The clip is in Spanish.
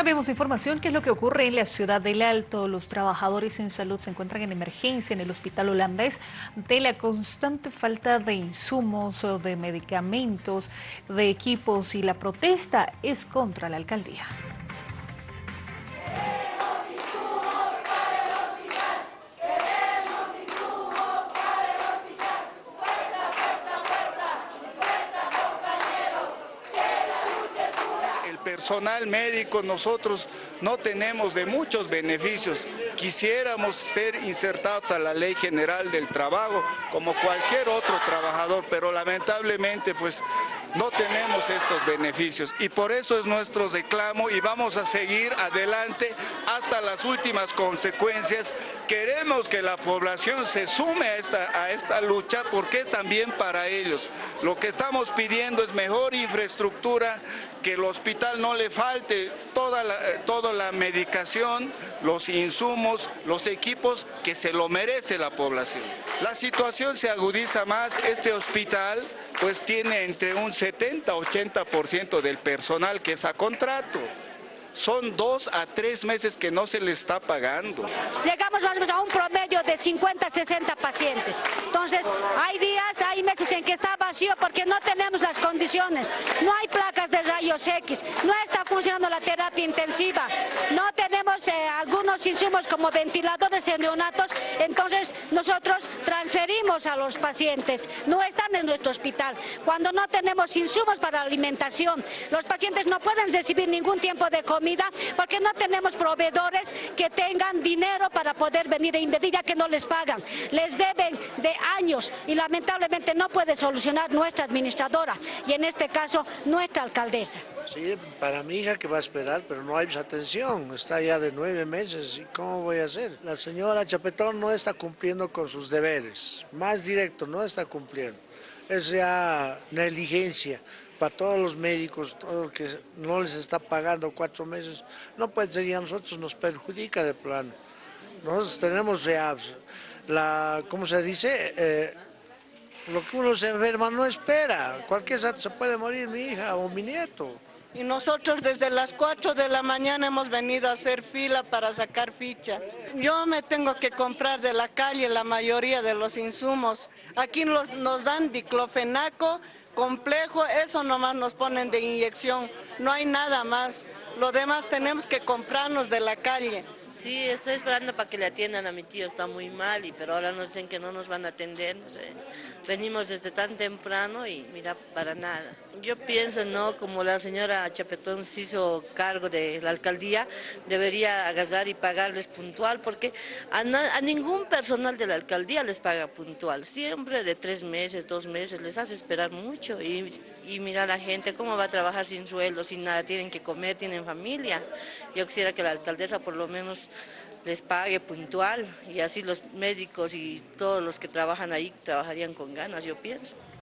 Cambiamos de información. ¿Qué es lo que ocurre en la ciudad del Alto? Los trabajadores en salud se encuentran en emergencia en el hospital holandés de la constante falta de insumos, de medicamentos, de equipos y la protesta es contra la alcaldía. Personal médico nosotros no tenemos de muchos beneficios. Quisiéramos ser insertados a la Ley General del Trabajo como cualquier otro trabajador, pero lamentablemente pues no tenemos estos beneficios y por eso es nuestro reclamo y vamos a seguir adelante hasta las últimas consecuencias. Queremos que la población se sume a esta, a esta lucha porque es también para ellos. Lo que estamos pidiendo es mejor infraestructura, que el hospital no le falte toda eh, toda la medicación, los insumos, los equipos que se lo merece la población. La situación se agudiza más, este hospital pues tiene entre un 70-80% del personal que es a contrato son dos a tres meses que no se le está pagando. Llegamos a un promedio de 50, 60 pacientes. Entonces, hay días, hay meses en que está vacío porque no tenemos las condiciones. No hay placas de rayos X, no está funcionando la terapia intensiva, no tenemos eh, algunos insumos como ventiladores en neonatos, entonces nosotros transferimos a los pacientes, no están en nuestro hospital. Cuando no tenemos insumos para alimentación, los pacientes no pueden recibir ningún tiempo de comida porque no tenemos proveedores que tengan dinero para poder venir a invertir ya que no les pagan. Les deben de años y lamentablemente no puede solucionar nuestra administradora y en este caso nuestra alcaldesa. Sí, para mi hija que va a esperar, pero no hay atención, está ya de nueve meses, ¿y cómo voy a hacer? La señora Chapetón no está cumpliendo con sus deberes, más directo, no está cumpliendo. Es ya negligencia para todos los médicos, todo lo que no les está pagando cuatro meses, no puede ser, y a nosotros nos perjudica de plano. Nosotros tenemos la, ¿cómo se dice? Eh, lo que uno se enferma no espera, cualquier rato se puede morir mi hija o mi nieto. Y nosotros desde las 4 de la mañana hemos venido a hacer fila para sacar ficha. Yo me tengo que comprar de la calle la mayoría de los insumos. Aquí nos dan diclofenaco, complejo, eso nomás nos ponen de inyección, no hay nada más. Lo demás tenemos que comprarnos de la calle. Sí, estoy esperando para que le atiendan a mi tío, está muy mal, y, pero ahora nos dicen que no nos van a atender. Venimos desde tan temprano y mira, para nada. Yo pienso, ¿no? Como la señora Chapetón se hizo cargo de la alcaldía, debería agarrar y pagarles puntual, porque a, ningún personal de la alcaldía les paga puntual. Siempre de tres meses, dos meses, les hace esperar mucho. Y, y mira la gente cómo va a trabajar sin sueldo, sin nada, tienen que comer, tienen familia. Yo quisiera que la alcaldesa por lo menos les pague puntual y así los médicos y todos los que trabajan ahí trabajarían con ganas, yo pienso.